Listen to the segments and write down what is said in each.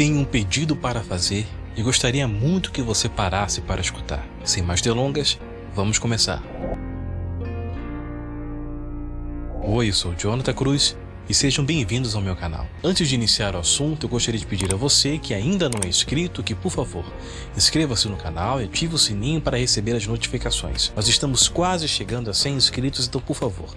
tenho um pedido para fazer e gostaria muito que você parasse para escutar. Sem mais delongas, vamos começar. Oi, eu sou Jonathan Cruz e sejam bem-vindos ao meu canal. Antes de iniciar o assunto, eu gostaria de pedir a você que ainda não é inscrito que, por favor, inscreva-se no canal e ative o sininho para receber as notificações. Nós estamos quase chegando a 100 inscritos, então por favor,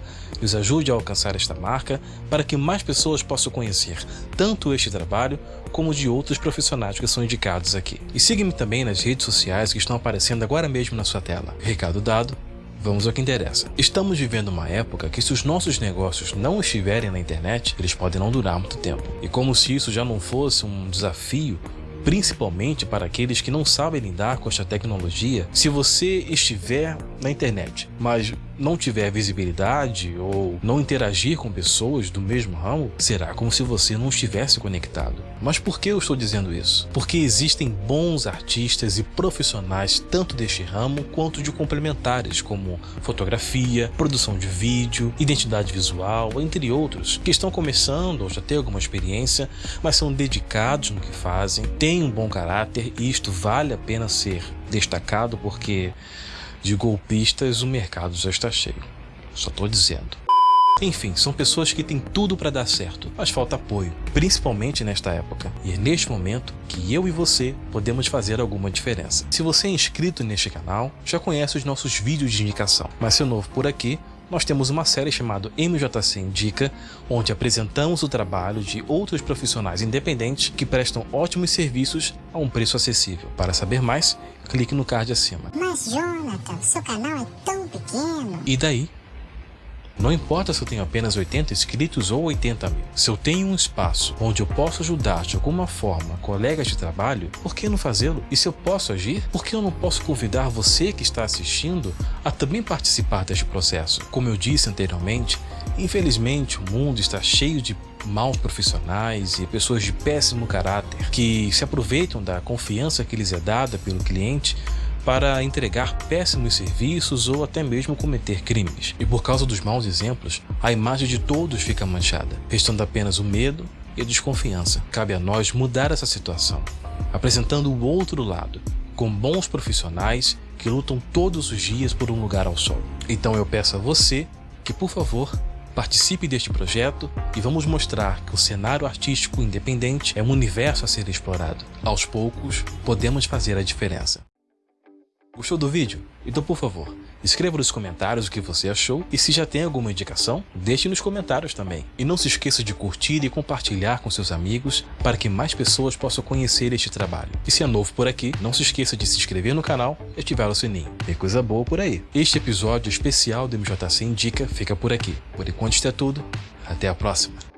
nos ajude a alcançar esta marca para que mais pessoas possam conhecer tanto este trabalho como de outros profissionais que são indicados aqui. E siga-me também nas redes sociais que estão aparecendo agora mesmo na sua tela. Recado dado, Vamos ao que interessa. Estamos vivendo uma época que se os nossos negócios não estiverem na internet, eles podem não durar muito tempo. E como se isso já não fosse um desafio principalmente para aqueles que não sabem lidar com esta tecnologia, se você estiver na internet, mas não tiver visibilidade ou não interagir com pessoas do mesmo ramo, será como se você não estivesse conectado. Mas por que eu estou dizendo isso? Porque existem bons artistas e profissionais tanto deste ramo quanto de complementares, como fotografia, produção de vídeo, identidade visual, entre outros, que estão começando ou já têm alguma experiência, mas são dedicados no que fazem, têm um bom caráter e isto vale a pena ser destacado porque de golpistas o mercado já está cheio. Só tô dizendo. Enfim, são pessoas que têm tudo para dar certo, mas falta apoio, principalmente nesta época. E é neste momento que eu e você podemos fazer alguma diferença. Se você é inscrito neste canal, já conhece os nossos vídeos de indicação, mas se é novo por aqui, nós temos uma série chamada MJC Indica, onde apresentamos o trabalho de outros profissionais independentes que prestam ótimos serviços a um preço acessível. Para saber mais, clique no card acima. Mas Jonathan, seu canal é tão pequeno. E daí? Não importa se eu tenho apenas 80 inscritos ou 80 mil. Se eu tenho um espaço onde eu posso ajudar de alguma forma colegas de trabalho, por que não fazê-lo? E se eu posso agir, por que eu não posso convidar você que está assistindo a também participar deste processo? Como eu disse anteriormente, infelizmente o mundo está cheio de maus profissionais e pessoas de péssimo caráter que se aproveitam da confiança que lhes é dada pelo cliente para entregar péssimos serviços ou até mesmo cometer crimes. E por causa dos maus exemplos, a imagem de todos fica manchada, restando apenas o medo e a desconfiança. Cabe a nós mudar essa situação, apresentando o outro lado, com bons profissionais que lutam todos os dias por um lugar ao sol. Então eu peço a você que, por favor, participe deste projeto e vamos mostrar que o cenário artístico independente é um universo a ser explorado. Aos poucos, podemos fazer a diferença. Gostou do vídeo? Então por favor, escreva nos comentários o que você achou e se já tem alguma indicação, deixe nos comentários também. E não se esqueça de curtir e compartilhar com seus amigos para que mais pessoas possam conhecer este trabalho. E se é novo por aqui, não se esqueça de se inscrever no canal e ativar o sininho. Tem coisa boa por aí. Este episódio especial do MJC Indica fica por aqui. Por enquanto isto é tudo, até a próxima.